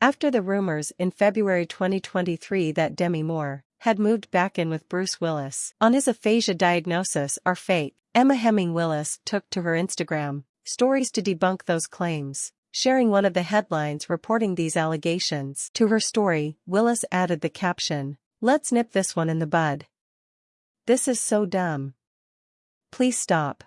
After the rumors in February 2023 that Demi Moore had moved back in with Bruce Willis on his aphasia diagnosis are fake, Emma Hemming Willis took to her Instagram stories to debunk those claims. Sharing one of the headlines reporting these allegations to her story, Willis added the caption, Let's nip this one in the bud. This is so dumb. Please stop.